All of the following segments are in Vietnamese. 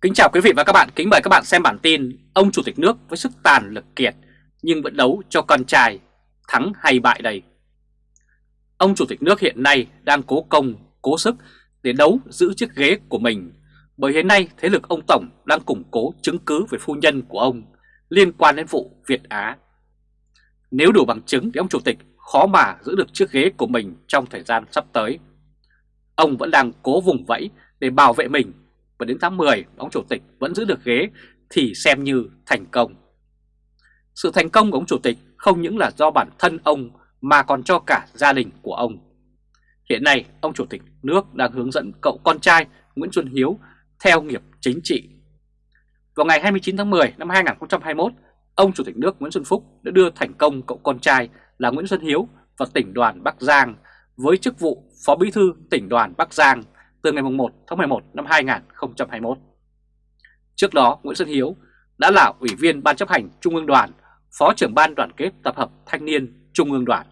Kính chào quý vị và các bạn, kính mời các bạn xem bản tin Ông Chủ tịch nước với sức tàn lực kiệt nhưng vẫn đấu cho con trai, thắng hay bại đây? Ông Chủ tịch nước hiện nay đang cố công, cố sức để đấu giữ chiếc ghế của mình bởi hiện nay thế lực ông Tổng đang củng cố chứng cứ về phu nhân của ông liên quan đến vụ Việt Á. Nếu đủ bằng chứng thì ông Chủ tịch khó mà giữ được chiếc ghế của mình trong thời gian sắp tới. Ông vẫn đang cố vùng vẫy để bảo vệ mình và đến tháng 10 ông chủ tịch vẫn giữ được ghế thì xem như thành công. Sự thành công của ông chủ tịch không những là do bản thân ông mà còn cho cả gia đình của ông. Hiện nay ông chủ tịch nước đang hướng dẫn cậu con trai Nguyễn Xuân Hiếu theo nghiệp chính trị. Vào ngày 29 tháng 10 năm 2021, ông chủ tịch nước Nguyễn Xuân Phúc đã đưa thành công cậu con trai là Nguyễn Xuân Hiếu vào tỉnh đoàn Bắc Giang với chức vụ Phó Bí thư tỉnh đoàn Bắc Giang từ ngày 1 tháng 11 năm 2021. Trước đó, Nguyễn Xuân Hiếu đã là Ủy viên Ban chấp hành Trung ương Đoàn, Phó trưởng Ban đoàn kết tập hợp thanh niên Trung ương Đoàn.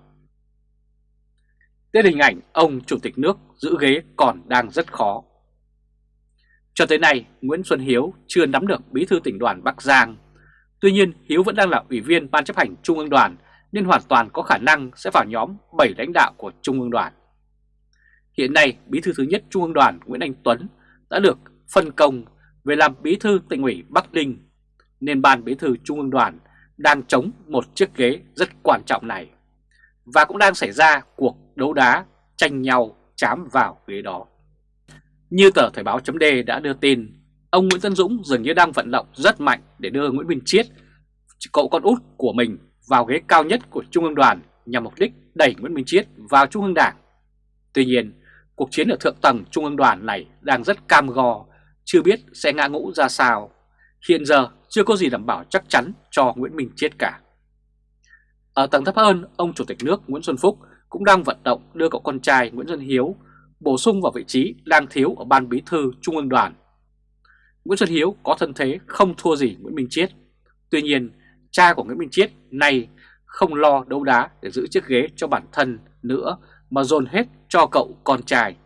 Đây hình ảnh ông Chủ tịch nước giữ ghế còn đang rất khó. Cho tới nay, Nguyễn Xuân Hiếu chưa nắm được bí thư tỉnh đoàn Bắc Giang. Tuy nhiên, Hiếu vẫn đang là Ủy viên Ban chấp hành Trung ương Đoàn nên hoàn toàn có khả năng sẽ vào nhóm 7 lãnh đạo của Trung ương Đoàn. Hiện nay, Bí thư thứ nhất Trung ương Đoàn Nguyễn Anh Tuấn đã được phân công về làm Bí thư tỉnh ủy Bắc Ninh, nên Ban Bí thư Trung ương Đoàn đang chống một chiếc ghế rất quan trọng này. Và cũng đang xảy ra cuộc đấu đá tranh nhau chám vào ghế đó. Như tờ Thời báo chấm đã đưa tin, ông Nguyễn Tân Dũng dường như đang vận động rất mạnh để đưa Nguyễn Minh Chiết, cậu con út của mình vào ghế cao nhất của Trung ương Đoàn nhằm mục đích đẩy Nguyễn Minh Chiết vào Trung ương Đảng. Tuy nhiên, cuộc chiến ở thượng tầng Trung ương đoàn này đang rất cam go, chưa biết sẽ ngã ngũ ra sao. Hiện giờ chưa có gì đảm bảo chắc chắn cho Nguyễn Minh Chiết cả. Ở tầng thấp hơn, ông Chủ tịch nước Nguyễn Xuân Phúc cũng đang vận động đưa cậu con trai Nguyễn Xuân Hiếu bổ sung vào vị trí đang thiếu ở Ban Bí thư Trung ương đoàn. Nguyễn Xuân Hiếu có thân thế không thua gì Nguyễn Minh Chiết. Tuy nhiên, cha của Nguyễn Minh Chiết nay không lo đấu đá để giữ chiếc ghế cho bản thân nữa mà dồn hết cho cậu con trai.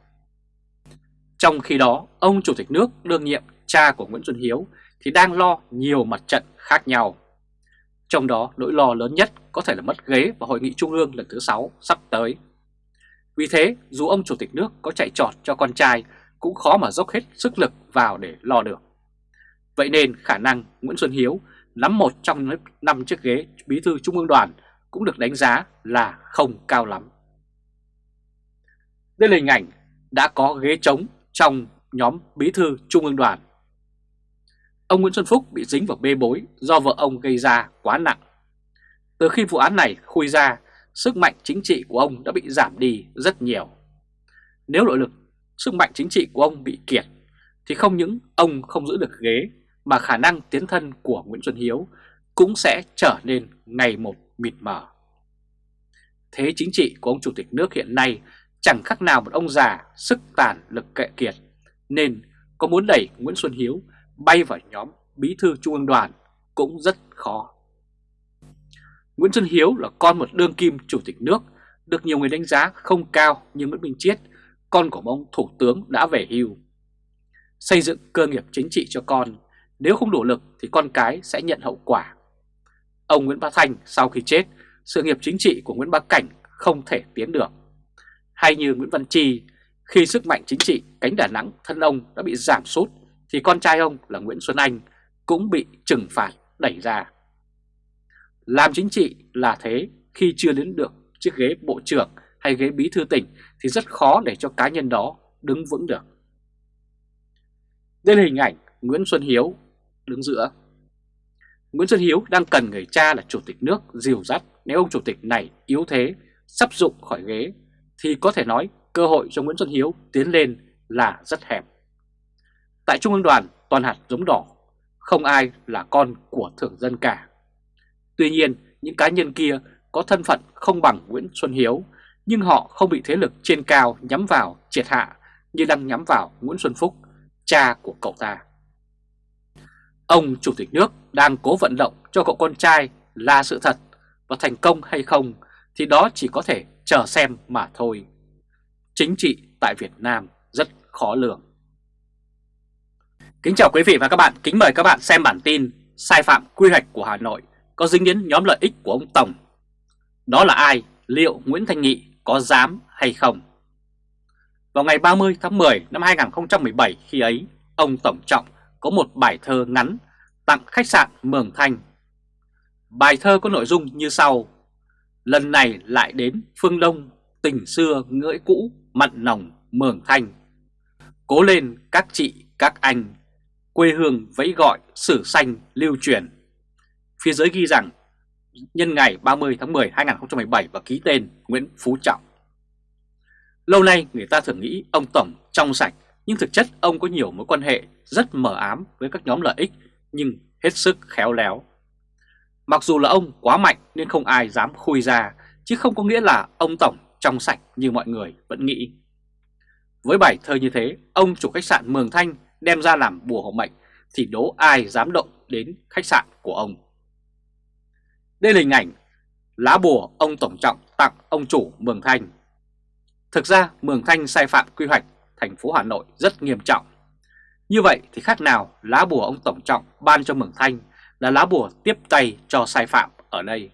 Trong khi đó, ông Chủ tịch nước đương nhiệm cha của Nguyễn Xuân Hiếu thì đang lo nhiều mặt trận khác nhau. Trong đó nỗi lo lớn nhất có thể là mất ghế vào Hội nghị Trung ương lần thứ 6 sắp tới. Vì thế, dù ông Chủ tịch nước có chạy trọt cho con trai cũng khó mà dốc hết sức lực vào để lo được. Vậy nên khả năng Nguyễn Xuân Hiếu nắm một trong năm chiếc ghế bí thư Trung ương đoàn cũng được đánh giá là không cao lắm. Đây là hình ảnh đã có ghế trống trong nhóm bí thư Trung ương đoàn. Ông Nguyễn Xuân Phúc bị dính vào bê bối do vợ ông gây ra quá nặng. Từ khi vụ án này khui ra, sức mạnh chính trị của ông đã bị giảm đi rất nhiều. Nếu nội lực, sức mạnh chính trị của ông bị kiệt, thì không những ông không giữ được ghế, mà khả năng tiến thân của Nguyễn Xuân Hiếu cũng sẽ trở nên ngày một mịt mờ. Thế chính trị của ông Chủ tịch nước hiện nay chẳng khác nào một ông già sức tàn lực kệ kiệt, nên có muốn đẩy Nguyễn Xuân Hiếu bay vào nhóm bí thư trung ương đoàn cũng rất khó. Nguyễn Xuân Hiếu là con một đương kim chủ tịch nước, được nhiều người đánh giá không cao như Nguyễn Minh Chiết, con của ông thủ tướng đã về hưu. Xây dựng cơ nghiệp chính trị cho con, nếu không đủ lực thì con cái sẽ nhận hậu quả. Ông Nguyễn Bá Thanh sau khi chết, sự nghiệp chính trị của Nguyễn Bá Cảnh không thể tiến được hay như Nguyễn Văn Chi, khi sức mạnh chính trị cánh Đà Nẵng thân ông đã bị giảm sút thì con trai ông là Nguyễn Xuân Anh cũng bị trừng phạt đẩy ra. Làm chính trị là thế, khi chưa đến được chiếc ghế bộ trưởng hay ghế bí thư tỉnh thì rất khó để cho cá nhân đó đứng vững được. Đây là hình ảnh Nguyễn Xuân Hiếu đứng giữa. Nguyễn Xuân Hiếu đang cần người cha là chủ tịch nước dìu dắt nếu ông chủ tịch này yếu thế, sắp dụng khỏi ghế thì có thể nói cơ hội cho Nguyễn Xuân Hiếu tiến lên là rất hẹp. Tại Trung ương đoàn toàn hạt giống đỏ, không ai là con của thường dân cả. Tuy nhiên, những cá nhân kia có thân phận không bằng Nguyễn Xuân Hiếu, nhưng họ không bị thế lực trên cao nhắm vào triệt hạ như đang nhắm vào Nguyễn Xuân Phúc, cha của cậu ta. Ông Chủ tịch nước đang cố vận động cho cậu con trai là sự thật và thành công hay không thì đó chỉ có thể chờ xem mà thôi. Chính trị tại Việt Nam rất khó lường. Kính chào quý vị và các bạn, kính mời các bạn xem bản tin Sai phạm quy hoạch của Hà Nội có dính đến nhóm lợi ích của ông Tổng. Đó là ai? Liệu Nguyễn Thanh Nghị có dám hay không? Vào ngày 30 tháng 10 năm 2017 khi ấy, ông Tổng Trọng có một bài thơ ngắn tặng khách sạn Mường Thanh. Bài thơ có nội dung như sau. Lần này lại đến phương Đông, tình xưa ngưỡi cũ, mặn nồng Mường Thanh. Cố lên các chị, các anh, quê hương vẫy gọi sử xanh lưu truyền. Phía dưới ghi rằng nhân ngày 30 tháng 10 2017 và ký tên Nguyễn Phú Trọng. Lâu nay người ta thường nghĩ ông Tổng trong sạch nhưng thực chất ông có nhiều mối quan hệ rất mờ ám với các nhóm lợi ích nhưng hết sức khéo léo. Mặc dù là ông quá mạnh nên không ai dám khui ra chứ không có nghĩa là ông Tổng trong sạch như mọi người vẫn nghĩ. Với bài thơ như thế, ông chủ khách sạn Mường Thanh đem ra làm bùa hộ mệnh thì đố ai dám động đến khách sạn của ông. Đây là hình ảnh lá bùa ông Tổng Trọng tặng ông chủ Mường Thanh. Thực ra Mường Thanh sai phạm quy hoạch thành phố Hà Nội rất nghiêm trọng. Như vậy thì khác nào lá bùa ông Tổng Trọng ban cho Mường Thanh là lá bùa tiếp tay cho sai phạm ở đây.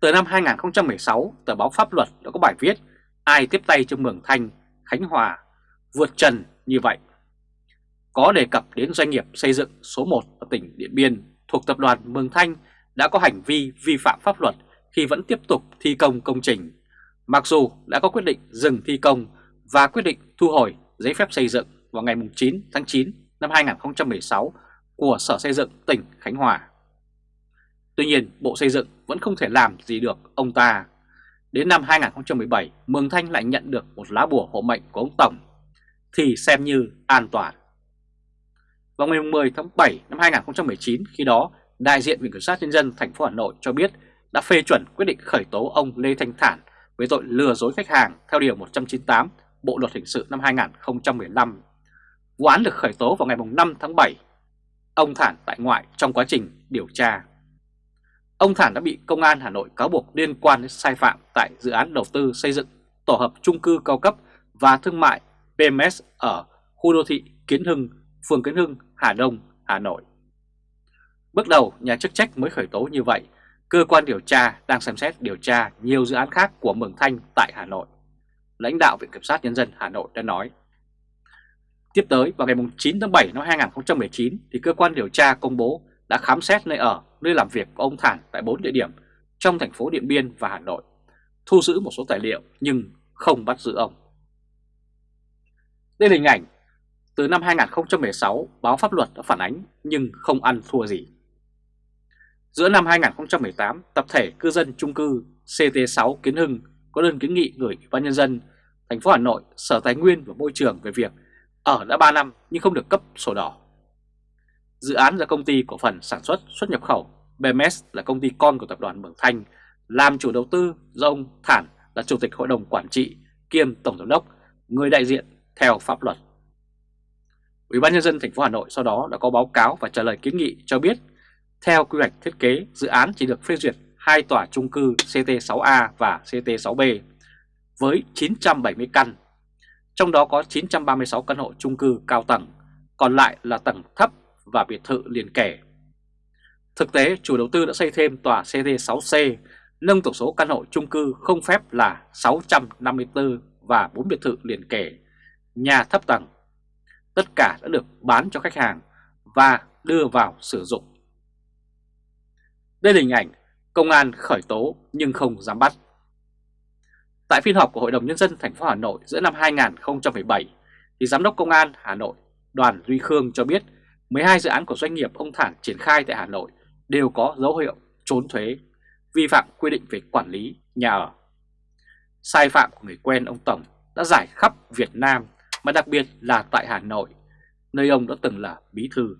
Từ năm 2016, tờ báo Pháp luật đã có bài viết Ai tiếp tay cho Mường Thanh, Khánh Hòa vượt trần như vậy. Có đề cập đến doanh nghiệp xây dựng số 1 ở tỉnh Điện Biên thuộc tập đoàn Mường Thanh đã có hành vi vi phạm pháp luật khi vẫn tiếp tục thi công công trình, mặc dù đã có quyết định dừng thi công và quyết định thu hồi giấy phép xây dựng vào ngày 9 tháng 9 năm 2016 của Sở Xây dựng tỉnh Khánh Hòa. Tuy nhiên, Bộ Xây dựng vẫn không thể làm gì được ông ta. Đến năm 2017, Mường Thanh lại nhận được một lá bùa hộ mệnh của ông Tổng, thì xem như an toàn. Vào ngày 10 tháng 7 năm 2019, khi đó, đại diện Viện Kiểm sát Nhân dân thành phố Hà Nội cho biết đã phê chuẩn quyết định khởi tố ông Lê Thanh Thản với tội lừa dối khách hàng theo Điều 198 Bộ Luật Hình sự năm 2015. Vụ án được khởi tố vào ngày 5 tháng 7. Ông Thản tại ngoại trong quá trình điều tra. Ông Thản đã bị Công an Hà Nội cáo buộc liên quan đến sai phạm tại dự án đầu tư xây dựng tổ hợp trung cư cao cấp và thương mại PMS ở khu đô thị Kiến Hưng, phường Kiến Hưng, Hà Đông, Hà Nội. Bước đầu, nhà chức trách mới khởi tố như vậy, cơ quan điều tra đang xem xét điều tra nhiều dự án khác của Mường Thanh tại Hà Nội. Lãnh đạo Viện Kiểm sát Nhân dân Hà Nội đã nói. Tiếp tới, vào ngày 9 tháng 7 năm 2019, thì cơ quan điều tra công bố đã khám xét nơi ở, nơi làm việc của ông Thản tại 4 địa điểm trong thành phố Điện Biên và Hà Nội, thu giữ một số tài liệu nhưng không bắt giữ ông. Đây là hình ảnh từ năm 2016 báo pháp luật đã phản ánh nhưng không ăn thua gì. Giữa năm 2018, tập thể cư dân trung cư CT6 Kiến Hưng có đơn kiến nghị gửi Ủy ban nhân dân thành phố Hà Nội, Sở Tài nguyên và Môi trường về việc ở đã 3 năm nhưng không được cấp sổ đỏ. Dự án do công ty cổ phần sản xuất xuất nhập khẩu BMS là công ty con của tập đoàn Mường Thanh làm chủ đầu tư do ông Thản là chủ tịch hội đồng quản trị kiêm tổng giám đốc, người đại diện theo pháp luật. Ủy ban nhân dân thành phố Hà Nội sau đó đã có báo cáo và trả lời kiến nghị cho biết theo quy hoạch thiết kế, dự án chỉ được phê duyệt hai tòa chung cư CT6A và CT6B với 970 căn, trong đó có 936 căn hộ chung cư cao tầng, còn lại là tầng thấp và biệt thự liền kề. Thực tế, chủ đầu tư đã xây thêm tòa CT6C, nâng tổng số căn hộ chung cư không phép là 654 và 4 biệt thự liền kề, nhà thấp tầng. Tất cả đã được bán cho khách hàng và đưa vào sử dụng. Đây là hình ảnh công an khởi tố nhưng không dám bắt. Tại phiên họp của Hội đồng Nhân dân thành phố Hà Nội giữa năm 2017, thì Giám đốc Công an Hà Nội Đoàn Duy Khương cho biết 12 dự án của doanh nghiệp ông Thản triển khai tại Hà Nội đều có dấu hiệu trốn thuế, vi phạm quy định về quản lý nhà ở. Sai phạm của người quen ông Tổng đã giải khắp Việt Nam mà đặc biệt là tại Hà Nội, nơi ông đã từng là bí thư.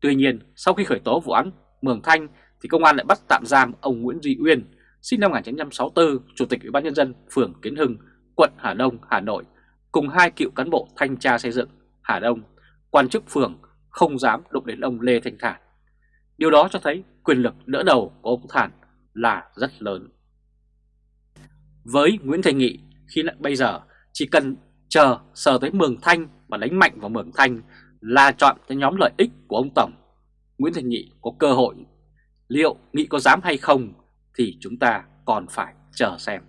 Tuy nhiên, sau khi khởi tố vụ án Mường Thanh thì công an lại bắt tạm giam ông Nguyễn Duy Uyên, sinh năm 1964, Chủ tịch Ủy ban nhân dân phường Kiến Hưng, quận Hà Đông, Hà Nội, cùng hai cựu cán bộ thanh tra xây dựng Hà Đông, quan chức phường không dám đụng đến ông Lê Thanh Thản. Điều đó cho thấy quyền lực đỡ đầu của ông Thản là rất lớn. Với Nguyễn Thành Nghị, khi lại bây giờ chỉ cần chờ sờ tới Mường Thanh và đánh mạnh vào Mường Thanh là chọn cho nhóm lợi ích của ông Tổng. Nguyễn Thành Nghị có cơ hội, liệu Nghị có dám hay không thì chúng ta còn phải chờ xem.